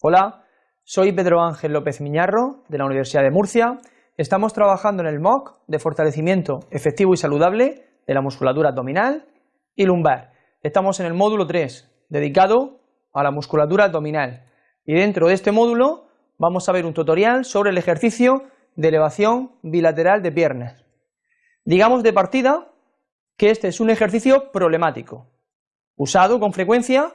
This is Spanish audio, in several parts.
Hola, soy Pedro Ángel López Miñarro, de la Universidad de Murcia. Estamos trabajando en el MOOC de fortalecimiento efectivo y saludable de la musculatura abdominal y lumbar. Estamos en el módulo 3, dedicado a la musculatura abdominal. Y dentro de este módulo vamos a ver un tutorial sobre el ejercicio de elevación bilateral de piernas. Digamos de partida que este es un ejercicio problemático, usado con frecuencia,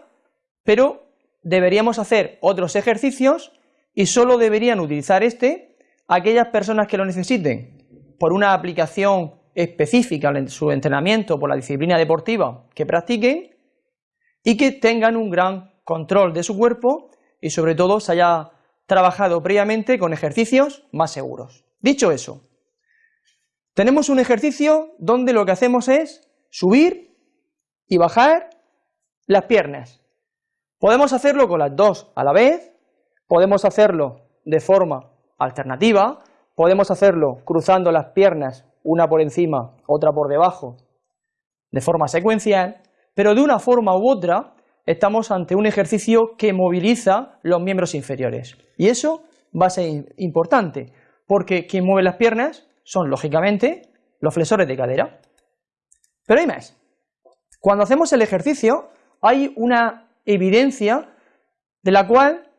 pero deberíamos hacer otros ejercicios y solo deberían utilizar este aquellas personas que lo necesiten por una aplicación específica en su entrenamiento por la disciplina deportiva que practiquen y que tengan un gran control de su cuerpo y sobre todo se haya trabajado previamente con ejercicios más seguros. Dicho eso, tenemos un ejercicio donde lo que hacemos es subir y bajar las piernas. Podemos hacerlo con las dos a la vez, podemos hacerlo de forma alternativa, podemos hacerlo cruzando las piernas una por encima, otra por debajo, de forma secuencial, pero de una forma u otra estamos ante un ejercicio que moviliza los miembros inferiores. Y eso va a ser importante, porque quien mueve las piernas son, lógicamente, los flexores de cadera. Pero hay más. Cuando hacemos el ejercicio, hay una evidencia de la cual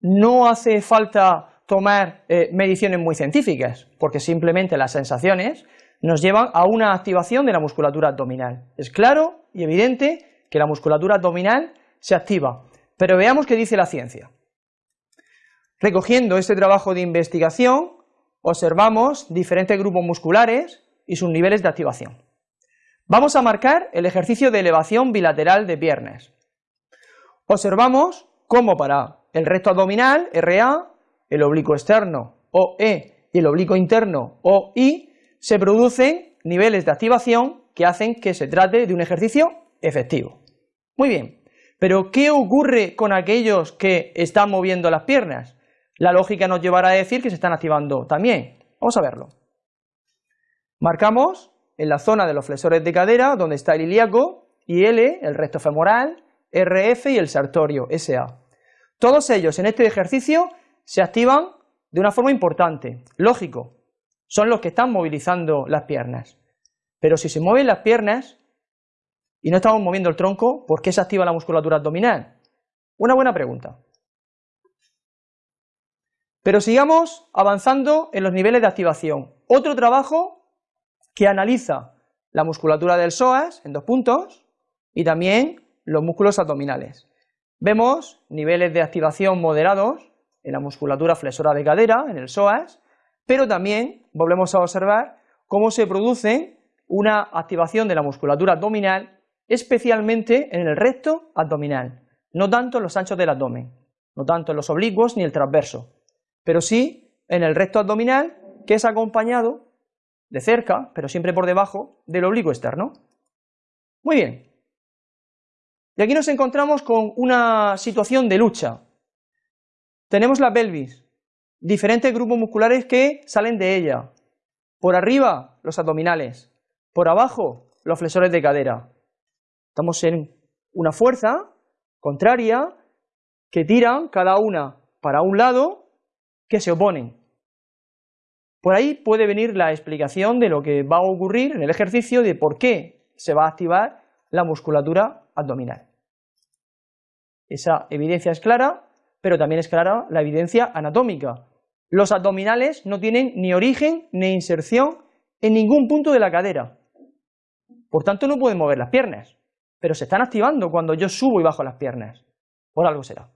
no hace falta tomar eh, mediciones muy científicas, porque simplemente las sensaciones nos llevan a una activación de la musculatura abdominal. Es claro y evidente que la musculatura abdominal se activa, pero veamos qué dice la ciencia. Recogiendo este trabajo de investigación, observamos diferentes grupos musculares y sus niveles de activación. Vamos a marcar el ejercicio de elevación bilateral de piernas. Observamos cómo para el recto abdominal, RA, el oblicuo externo, OE, y el oblicuo interno, OI, se producen niveles de activación que hacen que se trate de un ejercicio efectivo. Muy bien, pero ¿qué ocurre con aquellos que están moviendo las piernas? La lógica nos llevará a decir que se están activando también. Vamos a verlo. Marcamos en la zona de los flexores de cadera, donde está el ilíaco, y L, el recto femoral, RF y el sartorio, SA. Todos ellos en este ejercicio se activan de una forma importante, lógico, son los que están movilizando las piernas. Pero si se mueven las piernas y no estamos moviendo el tronco, ¿por qué se activa la musculatura abdominal? Una buena pregunta. Pero sigamos avanzando en los niveles de activación. Otro trabajo que analiza la musculatura del psoas en dos puntos y también los músculos abdominales. Vemos niveles de activación moderados en la musculatura flexora de cadera, en el psoas, pero también volvemos a observar cómo se produce una activación de la musculatura abdominal, especialmente en el recto abdominal, no tanto en los anchos del abdomen, no tanto en los oblicuos ni el transverso, pero sí en el recto abdominal, que es acompañado de cerca, pero siempre por debajo, del oblicuo externo. Muy bien. Y aquí nos encontramos con una situación de lucha. Tenemos la pelvis, diferentes grupos musculares que salen de ella. Por arriba, los abdominales. Por abajo, los flexores de cadera. Estamos en una fuerza contraria que tiran cada una para un lado que se oponen. Por ahí puede venir la explicación de lo que va a ocurrir en el ejercicio de por qué se va a activar la musculatura abdominal. Esa evidencia es clara, pero también es clara la evidencia anatómica. Los abdominales no tienen ni origen ni inserción en ningún punto de la cadera. Por tanto, no pueden mover las piernas, pero se están activando cuando yo subo y bajo las piernas. Por algo será.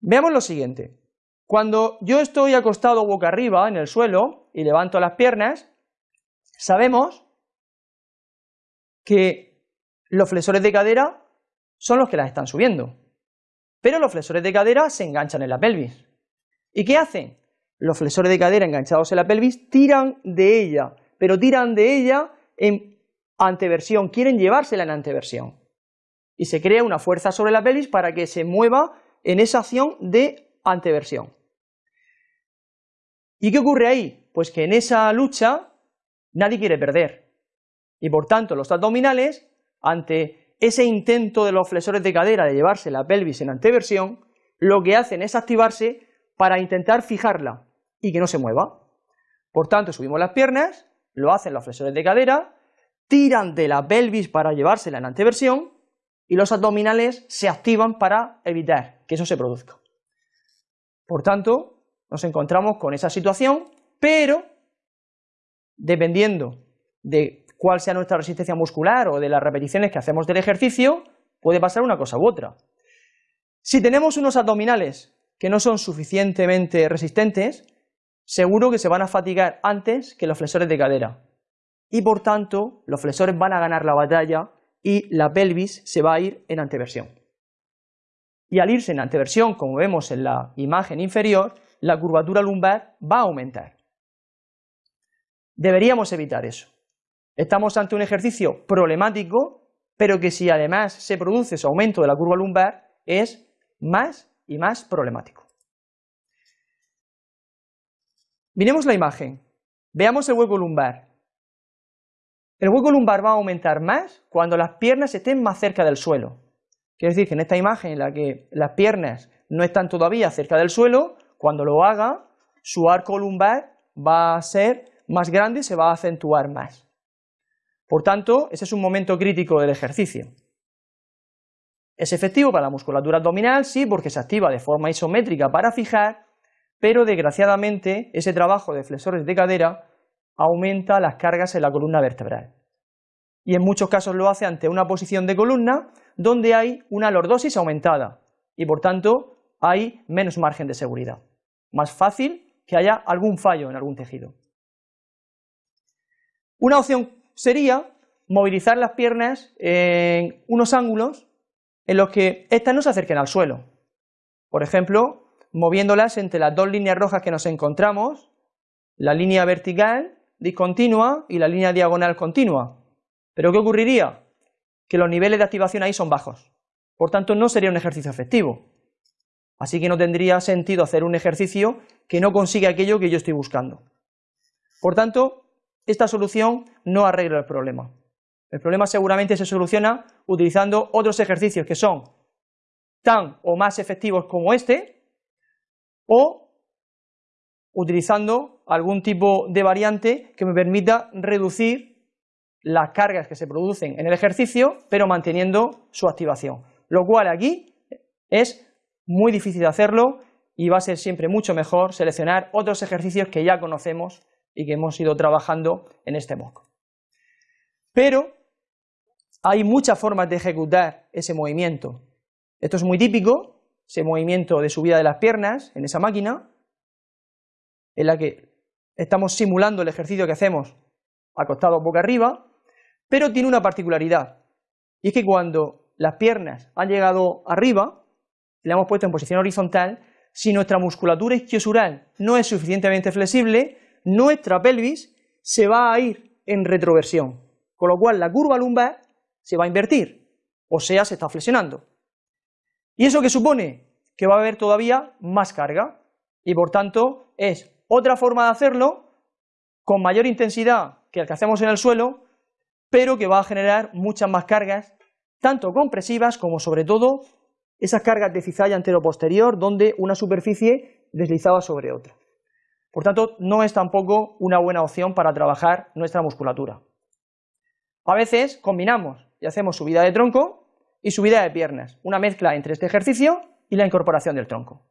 Veamos lo siguiente. Cuando yo estoy acostado boca arriba en el suelo y levanto las piernas, sabemos que los flexores de cadera son los que las están subiendo. Pero los flexores de cadera se enganchan en la pelvis. ¿Y qué hacen? Los flexores de cadera enganchados en la pelvis tiran de ella, pero tiran de ella en anteversión, quieren llevársela en anteversión. Y se crea una fuerza sobre la pelvis para que se mueva en esa acción de anteversión. ¿Y qué ocurre ahí? Pues que en esa lucha nadie quiere perder. Y por tanto los abdominales, ante ese intento de los flexores de cadera de llevarse la pelvis en anteversión, lo que hacen es activarse para intentar fijarla y que no se mueva. Por tanto, subimos las piernas, lo hacen los flexores de cadera, tiran de la pelvis para llevársela en anteversión y los abdominales se activan para evitar que eso se produzca. Por tanto, nos encontramos con esa situación, pero dependiendo de cuál sea nuestra resistencia muscular o de las repeticiones que hacemos del ejercicio, puede pasar una cosa u otra. Si tenemos unos abdominales que no son suficientemente resistentes, seguro que se van a fatigar antes que los flexores de cadera. Y por tanto, los flexores van a ganar la batalla y la pelvis se va a ir en anteversión. Y al irse en anteversión, como vemos en la imagen inferior, la curvatura lumbar va a aumentar. Deberíamos evitar eso. Estamos ante un ejercicio problemático, pero que si además se produce ese aumento de la curva lumbar, es más y más problemático. Miremos la imagen. Veamos el hueco lumbar. El hueco lumbar va a aumentar más cuando las piernas estén más cerca del suelo. Quiere decir que en esta imagen en la que las piernas no están todavía cerca del suelo, cuando lo haga, su arco lumbar va a ser más grande y se va a acentuar más. Por tanto, ese es un momento crítico del ejercicio. Es efectivo para la musculatura abdominal, sí, porque se activa de forma isométrica para fijar, pero desgraciadamente ese trabajo de flexores de cadera aumenta las cargas en la columna vertebral. Y en muchos casos lo hace ante una posición de columna donde hay una lordosis aumentada y por tanto hay menos margen de seguridad. Más fácil que haya algún fallo en algún tejido. Una opción sería movilizar las piernas en unos ángulos en los que éstas no se acerquen al suelo. Por ejemplo, moviéndolas entre las dos líneas rojas que nos encontramos, la línea vertical discontinua y la línea diagonal continua. ¿Pero qué ocurriría? Que los niveles de activación ahí son bajos. Por tanto, no sería un ejercicio efectivo. Así que no tendría sentido hacer un ejercicio que no consigue aquello que yo estoy buscando. Por tanto, esta solución no arregla el problema. El problema seguramente se soluciona utilizando otros ejercicios que son tan o más efectivos como este, o utilizando algún tipo de variante que me permita reducir las cargas que se producen en el ejercicio, pero manteniendo su activación. Lo cual aquí es muy difícil de hacerlo y va a ser siempre mucho mejor seleccionar otros ejercicios que ya conocemos y que hemos ido trabajando en este MOOC. Pero hay muchas formas de ejecutar ese movimiento. Esto es muy típico, ese movimiento de subida de las piernas en esa máquina, en la que estamos simulando el ejercicio que hacemos acostado boca arriba, pero tiene una particularidad, y es que cuando las piernas han llegado arriba, le hemos puesto en posición horizontal, si nuestra musculatura isquiosural no es suficientemente flexible, nuestra pelvis se va a ir en retroversión, con lo cual la curva lumbar se va a invertir, o sea, se está flexionando. ¿Y eso qué supone? Que va a haber todavía más carga, y por tanto es otra forma de hacerlo con mayor intensidad que el que hacemos en el suelo, pero que va a generar muchas más cargas, tanto compresivas como sobre todo esas cargas de cizalla antero-posterior donde una superficie deslizaba sobre otra. Por tanto, no es tampoco una buena opción para trabajar nuestra musculatura. A veces combinamos y hacemos subida de tronco y subida de piernas, una mezcla entre este ejercicio y la incorporación del tronco.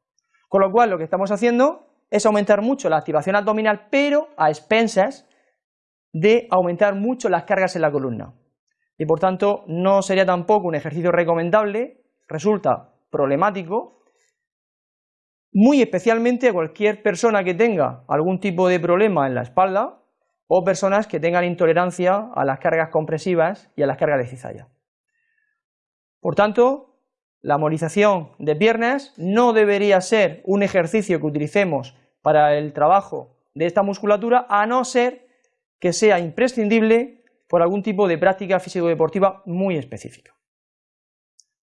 Con lo cual lo que estamos haciendo es aumentar mucho la activación abdominal, pero a expensas de aumentar mucho las cargas en la columna. Y por tanto, no sería tampoco un ejercicio recomendable, resulta problemático, muy especialmente a cualquier persona que tenga algún tipo de problema en la espalda o personas que tengan intolerancia a las cargas compresivas y a las cargas de cizalla. Por tanto, la movilización de piernas no debería ser un ejercicio que utilicemos para el trabajo de esta musculatura, a no ser que sea imprescindible por algún tipo de práctica físico-deportiva muy específica.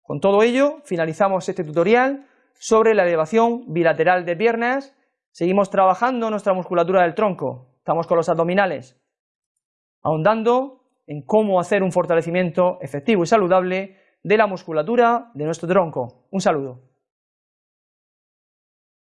Con todo ello, finalizamos este tutorial sobre la elevación bilateral de piernas, seguimos trabajando nuestra musculatura del tronco, estamos con los abdominales, ahondando en cómo hacer un fortalecimiento efectivo y saludable de la musculatura de nuestro tronco. Un saludo.